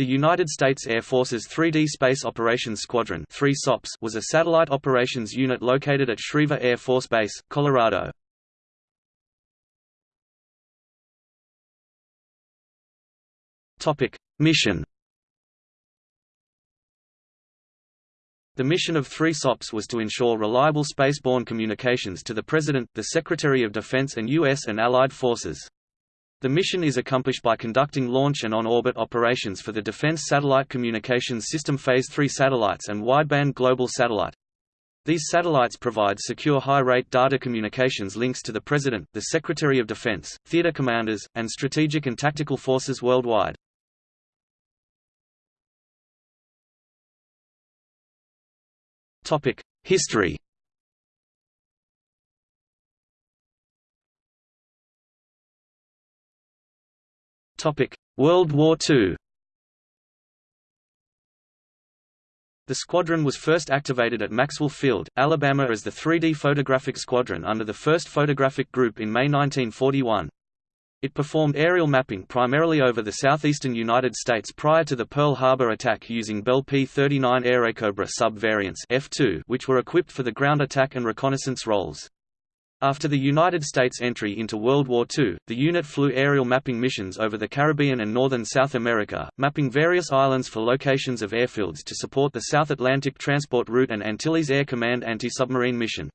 The United States Air Force's 3D Space Operations Squadron was a satellite operations unit located at Schriever Air Force Base, Colorado. Mission The mission of three SOPs was to ensure reliable spaceborne communications to the President, the Secretary of Defense and U.S. and Allied forces. The mission is accomplished by conducting launch and on-orbit operations for the Defense Satellite Communications System Phase 3 satellites and wideband global satellite. These satellites provide secure high-rate data communications links to the President, the Secretary of Defense, theater commanders, and strategic and tactical forces worldwide. History World War II The squadron was first activated at Maxwell Field, Alabama as the 3D Photographic Squadron under the 1st Photographic Group in May 1941. It performed aerial mapping primarily over the southeastern United States prior to the Pearl Harbor attack using Bell P-39 Airacobra sub-variants F2 which were equipped for the ground attack and reconnaissance roles. After the United States entry into World War II, the unit flew aerial mapping missions over the Caribbean and northern South America, mapping various islands for locations of airfields to support the South Atlantic Transport Route and Antilles Air Command anti-submarine mission.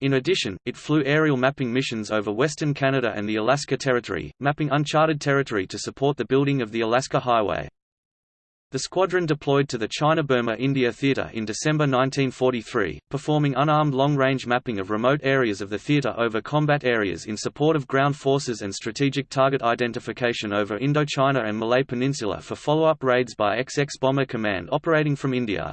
In addition, it flew aerial mapping missions over western Canada and the Alaska Territory, mapping uncharted territory to support the building of the Alaska Highway. The squadron deployed to the China-Burma-India Theatre in December 1943, performing unarmed long-range mapping of remote areas of the theatre over combat areas in support of ground forces and strategic target identification over Indochina and Malay Peninsula for follow-up raids by XX Bomber Command operating from India.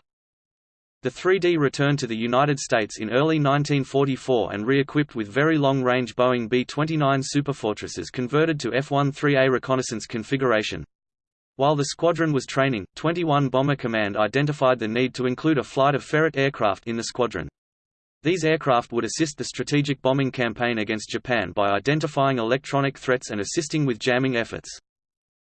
The 3D returned to the United States in early 1944 and re-equipped with very long-range Boeing B-29 Superfortresses converted to F-13A reconnaissance configuration. While the squadron was training, 21 Bomber Command identified the need to include a flight of Ferret aircraft in the squadron. These aircraft would assist the strategic bombing campaign against Japan by identifying electronic threats and assisting with jamming efforts.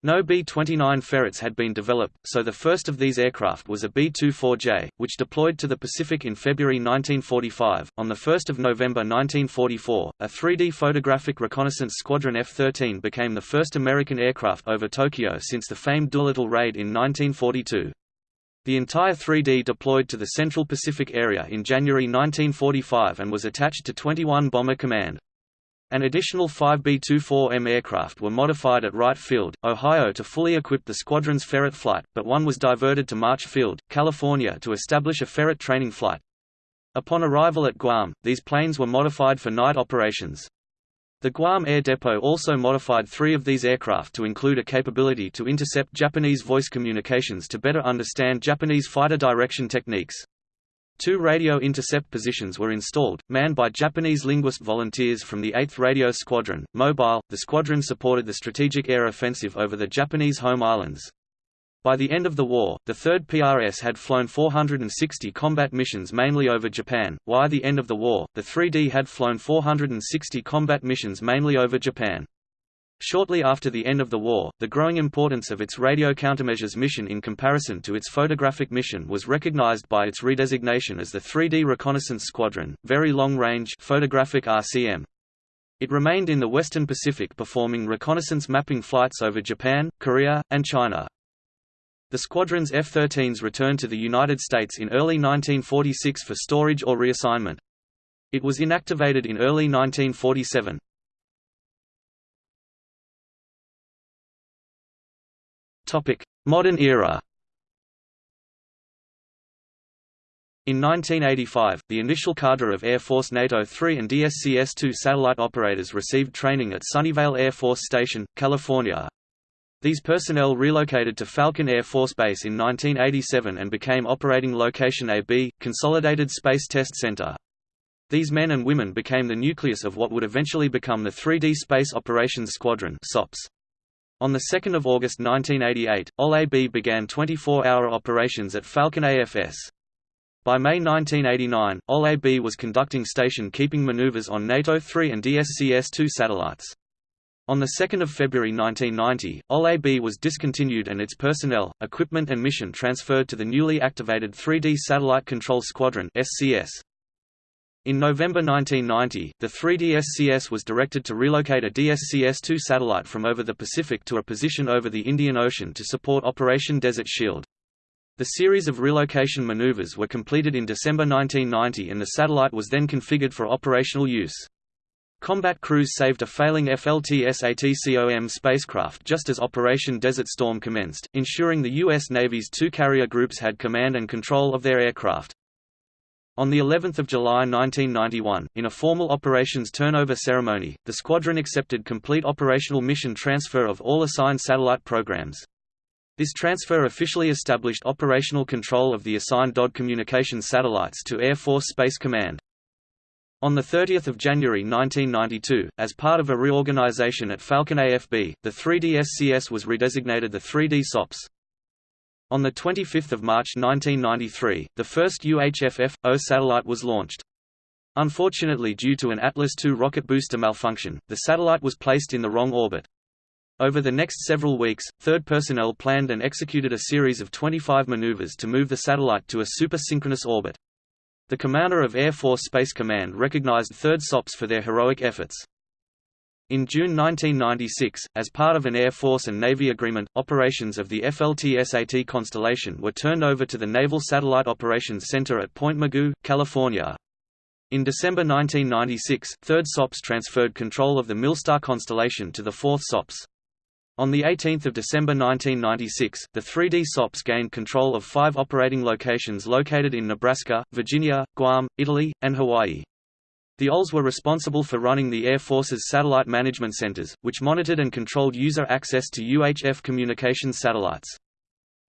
No B-29 Ferrets had been developed, so the first of these aircraft was a B-24J, which deployed to the Pacific in February 1945. On 1 November 1944, a 3D photographic reconnaissance Squadron F-13 became the first American aircraft over Tokyo since the famed Doolittle raid in 1942. The entire 3D deployed to the Central Pacific area in January 1945 and was attached to 21 Bomber Command. An additional 5 B-24M aircraft were modified at Wright Field, Ohio to fully equip the squadron's Ferret flight, but one was diverted to March Field, California to establish a Ferret training flight. Upon arrival at Guam, these planes were modified for night operations. The Guam Air Depot also modified three of these aircraft to include a capability to intercept Japanese voice communications to better understand Japanese fighter direction techniques. Two radio intercept positions were installed, manned by Japanese linguist volunteers from the 8th Radio Squadron. Mobile, the squadron supported the strategic air offensive over the Japanese home islands. By the end of the war, the 3rd PRS had flown 460 combat missions mainly over Japan, while the end of the war, the 3D had flown 460 combat missions mainly over Japan. Shortly after the end of the war, the growing importance of its radio countermeasures mission in comparison to its photographic mission was recognized by its redesignation as the 3D Reconnaissance Squadron, Very Long Range Photographic RCM. It remained in the Western Pacific performing reconnaissance mapping flights over Japan, Korea, and China. The squadron's F-13s returned to the United States in early 1946 for storage or reassignment. It was inactivated in early 1947. Modern era In 1985, the initial cadre of Air Force NATO 3 and DSCS-2 satellite operators received training at Sunnyvale Air Force Station, California. These personnel relocated to Falcon Air Force Base in 1987 and became Operating Location AB, Consolidated Space Test Center. These men and women became the nucleus of what would eventually become the 3D Space Operations Squadron SOPS. On 2 August 1988, OL-AB began 24-hour operations at Falcon AFS. By May 1989, OL-AB was conducting station-keeping maneuvers on NATO 3 and DSCS-2 satellites. On 2 February 1990, OL-AB was discontinued and its personnel, equipment and mission transferred to the newly activated 3D Satellite Control Squadron SCS. In November 1990, the 3D SCS was directed to relocate a DSCS-2 satellite from over the Pacific to a position over the Indian Ocean to support Operation Desert Shield. The series of relocation maneuvers were completed in December 1990 and the satellite was then configured for operational use. Combat crews saved a failing FLT-SATCOM spacecraft just as Operation Desert Storm commenced, ensuring the U.S. Navy's two carrier groups had command and control of their aircraft. On the 11th of July 1991, in a formal operations turnover ceremony, the squadron accepted complete operational mission transfer of all assigned satellite programs. This transfer officially established operational control of the assigned DOD communications satellites to Air Force Space Command. On 30 January 1992, as part of a reorganization at Falcon AFB, the 3D SCS was redesignated the 3D SOPS. On 25 March 1993, the first UHF-F-0 satellite was launched. Unfortunately due to an Atlas II rocket booster malfunction, the satellite was placed in the wrong orbit. Over the next several weeks, third personnel planned and executed a series of 25 maneuvers to move the satellite to a super-synchronous orbit. The commander of Air Force Space Command recognized third SOPs for their heroic efforts. In June 1996, as part of an Air Force and Navy agreement, operations of the FLT-SAT constellation were turned over to the Naval Satellite Operations Center at Point Mugu, California. In December 1996, 3rd SOPS transferred control of the Milstar constellation to the 4th SOPS. On 18 December 1996, the 3D SOPs gained control of five operating locations located in Nebraska, Virginia, Guam, Italy, and Hawaii. The OLs were responsible for running the Air Force's satellite management centers, which monitored and controlled user access to UHF communications satellites.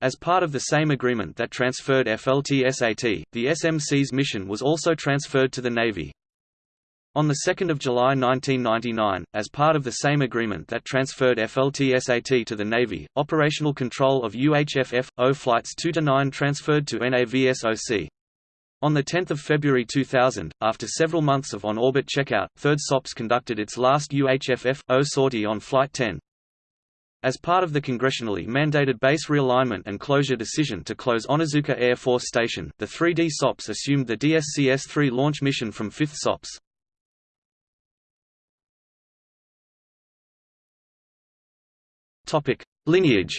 As part of the same agreement that transferred FLT-SAT, the SMC's mission was also transferred to the Navy. On 2 July 1999, as part of the same agreement that transferred FLT-SAT to the Navy, operational control of UHF-F-0 Flights 2–9 transferred to NAVSOC. On 10 February 2000, after several months of on-orbit checkout, 3rd SOPS conducted its last UHF-F-0 sortie on Flight 10. As part of the congressionally mandated base realignment and closure decision to close Onizuka Air Force Station, the 3D SOPS assumed the DSCS-3 launch mission from 5th SOPS. Lineage.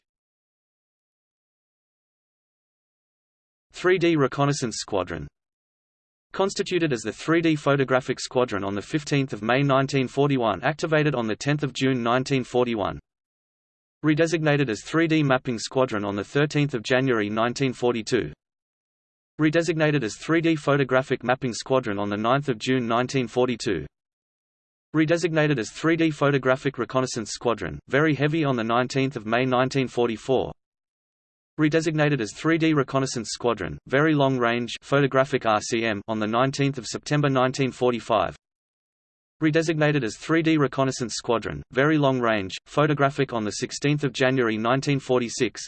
3D Reconnaissance Squadron. Constituted as the 3D Photographic Squadron on 15 May 1941 activated on 10 June 1941 Redesignated as 3D Mapping Squadron on 13 January 1942 Redesignated as 3D Photographic Mapping Squadron on 9 June 1942 Redesignated as 3D Photographic Reconnaissance Squadron, very heavy on 19 May 1944 Redesignated as 3D Reconnaissance Squadron, Very Long Range Photographic RCM on 19 September 1945 Redesignated as 3D Reconnaissance Squadron, Very Long Range, Photographic on 16 January 1946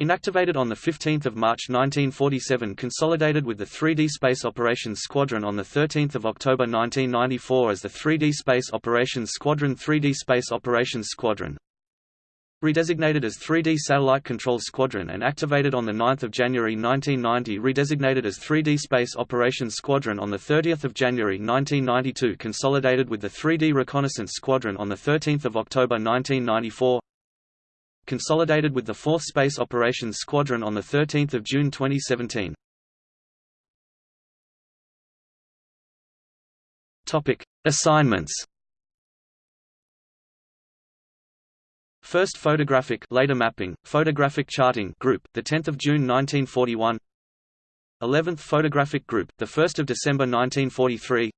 Inactivated on 15 March 1947 consolidated with the 3D Space Operations Squadron on 13 October 1994 as the 3D Space Operations Squadron 3D Space Operations Squadron Redesignated as 3D Satellite Control Squadron and activated on 9 January 1990 Redesignated as 3D Space Operations Squadron on 30 January 1992 Consolidated with the 3D Reconnaissance Squadron on 13 October 1994 consolidated with the 4th Space Operations Squadron on 13 June 2017. Assignments First Photographic later mapping, Photographic Charting Group, the 10th of June 1941. 11th Photographic Group, the 1st of December 1943.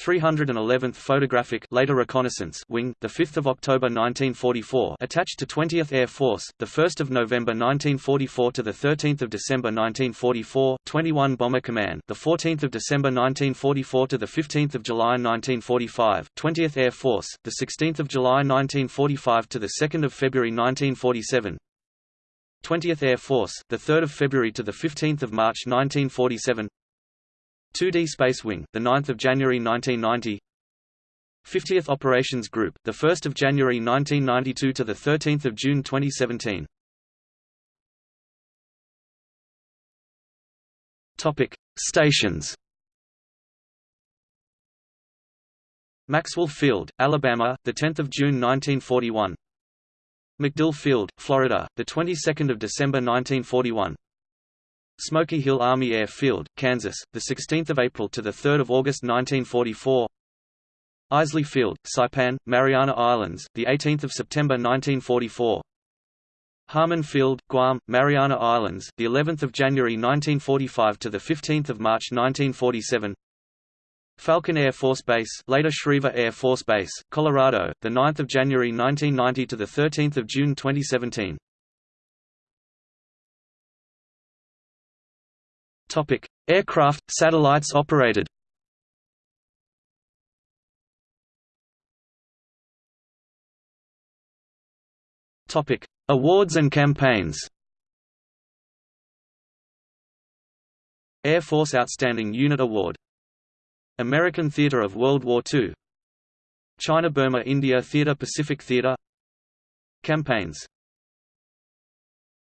311th Photographic later Reconnaissance Wing, the 5th of October 1944, attached to 20th Air Force, the 1st of November 1944 to the 13th of December 1944, 21 Bomber Command, the 14th of December 1944 to the 15th of July 1945, 20th Air Force, the 16th of July 1945 to the 2nd of February 1947. 20th Air Force, the 3rd of February to the 15th of March 1947. 2D Space Wing, the 9th of January 1990. 50th Operations Group, the 1st of January 1992 to the 13th of June 2017. Topic: Stations. Maxwell Field, Alabama, the 10th of June 1941. MacDill Field, Florida, the 22nd of December 1941. Smoky Hill Army Air Field, Kansas, the 16th of April to the 3rd of August 1944. Isley Field, Saipan, Mariana Islands, the 18th of September 1944. Harmon Field, Guam, Mariana Islands, the 11th of January 1945 to the 15th of March 1947. Falcon Air Force Base, later Schriever Air Force Base, Colorado, the 9th of January 1990 to the 13th of June 2017. Topic: Aircraft, satellites operated. Topic: Awards and campaigns. Air Force Outstanding Unit Award. American Theatre of World War II China Burma India Theatre Pacific Theatre. Campaigns